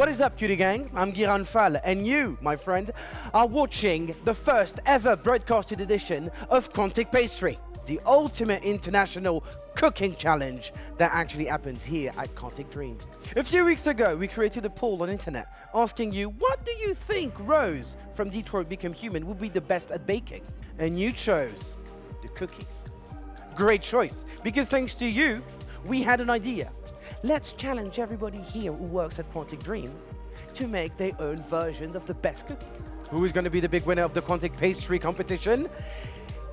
What is up, cutie gang? I'm Giran Fall, and you, my friend, are watching the first ever broadcasted edition of Quantic Pastry, the ultimate international cooking challenge that actually happens here at Quantic Dream. A few weeks ago, we created a poll on internet asking you, what do you think Rose from Detroit Become Human would be the best at baking? And you chose the cookies. Great choice, because thanks to you, we had an idea. Let's challenge everybody here who works at Quantic Dream to make their own versions of the best cookies. Who is going to be the big winner of the Quantic Pastry competition?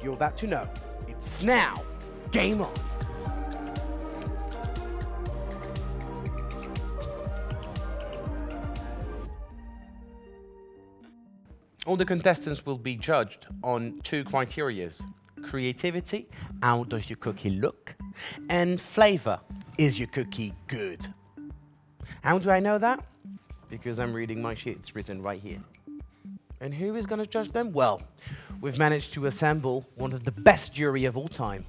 You're about to know. It's now. Game on. All the contestants will be judged on two criterias. Creativity, how does your cookie look? And flavor, is your cookie good? How do I know that? Because I'm reading my sheet, it's written right here. And who is going to judge them? Well, we've managed to assemble one of the best jury of all time.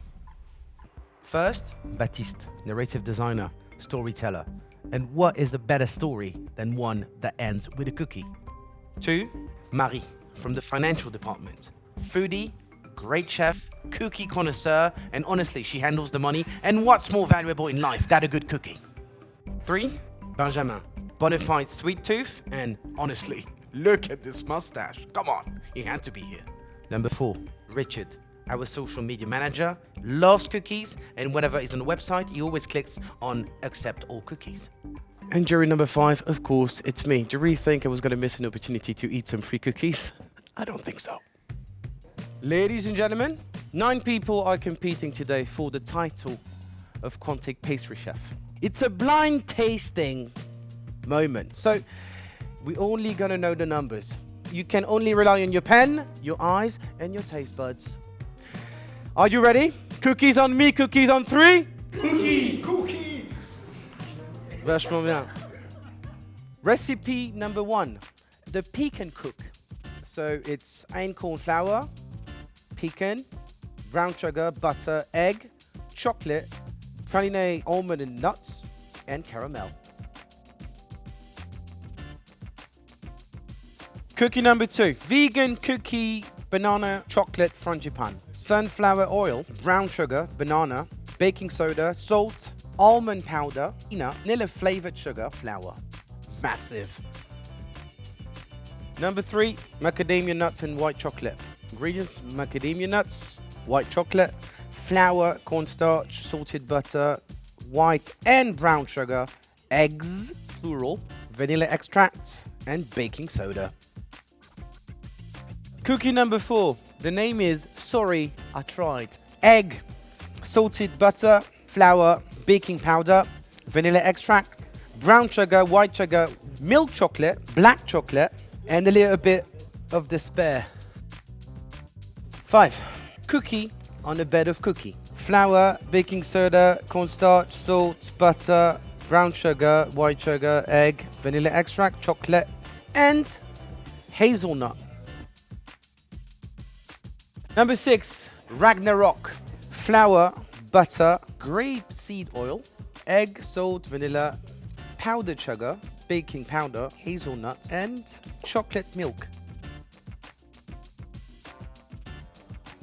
First, Baptiste, narrative designer, storyteller. And what is a better story than one that ends with a cookie? Two, Marie, from the financial department. Foodie, great chef, cookie connoisseur, and honestly, she handles the money. And what's more valuable in life than a good cookie? Three, Benjamin, bonafide sweet tooth, and honestly, look at this mustache. Come on, he had to be here. Number four, Richard, our social media manager, loves cookies, and whenever he's on the website, he always clicks on accept all cookies. And jury number five, of course, it's me. Do you really think I was going to miss an opportunity to eat some free cookies? I don't think so. Ladies and gentlemen, nine people are competing today for the title of Quantic Pastry Chef. It's a blind tasting moment. So we're only going to know the numbers. You can only rely on your pen, your eyes, and your taste buds. Are you ready? Cookies on me, cookies on three. Cookie, cookie. Vachement bien. Recipe number one, the pecan cook. So it's einkorn flour, pecan, brown sugar, butter, egg, chocolate, praline almond and nuts, and caramel. Cookie number two, vegan cookie banana chocolate frangipane. Sunflower oil, brown sugar, banana, baking soda, salt, almond powder, peanut, vanilla flavored sugar, flour. Massive. Number three, macadamia nuts and white chocolate. Ingredients, macadamia nuts, white chocolate, flour, cornstarch, salted butter, white and brown sugar, eggs, plural, vanilla extract, and baking soda. Cookie number four. The name is Sorry, I Tried. Egg, salted butter, flour, baking powder, vanilla extract, brown sugar, white sugar, milk chocolate, black chocolate, and a little bit of despair. Five, cookie on a bed of cookie. Flour, baking soda, cornstarch, salt, butter, brown sugar, white sugar, egg, vanilla extract, chocolate, and hazelnut. Number six, Ragnarok. Flour, butter, grape seed oil, egg, salt, vanilla, powdered sugar, baking powder, hazelnut, and chocolate milk.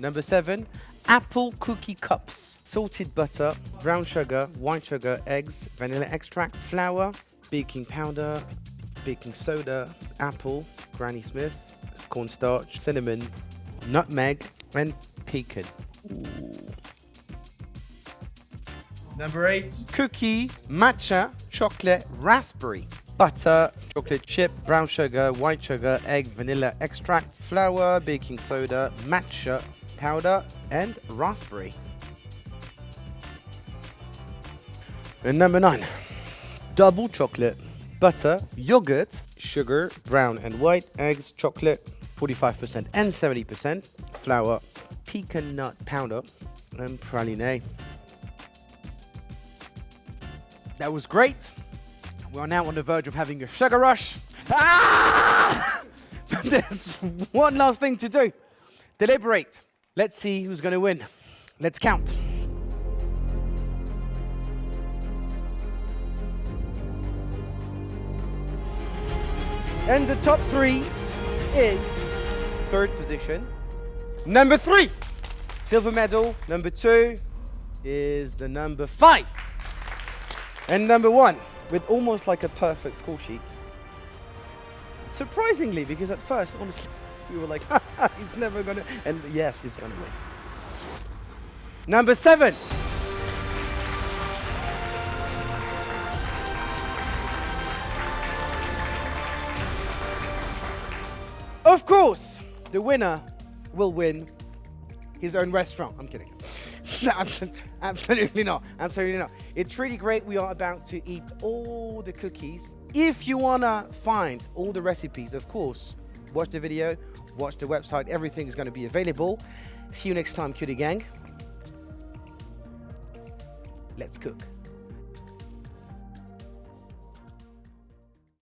Number seven, apple cookie cups. Salted butter, brown sugar, white sugar, eggs, vanilla extract, flour, baking powder, baking soda, apple, Granny Smith, cornstarch, cinnamon, nutmeg, and pecan. Ooh. Number eight. Cookie, matcha, chocolate, raspberry, butter, chocolate chip, brown sugar, white sugar, egg, vanilla extract, flour, baking soda, matcha, powder, and raspberry. And number nine, double chocolate, butter, yogurt, sugar, brown and white, eggs, chocolate, 45% and 70%, flour, pecan nut powder, and praline. That was great. We are now on the verge of having a sugar rush. Ah! There's one last thing to do. Deliberate. Let's see who's going to win. Let's count. And the top three is third position. Number three, silver medal. Number two is the number five. And number one, with almost like a perfect score sheet. Surprisingly, because at first, honestly, we were like, he's never gonna, and yes, he's gonna win. Number seven. Of course, the winner will win his own restaurant. I'm kidding. Absolutely not. Absolutely not. It's really great. We are about to eat all the cookies. If you wanna find all the recipes, of course, watch the video, watch the website. Everything is going to be available. See you next time, cutie gang. Let's cook.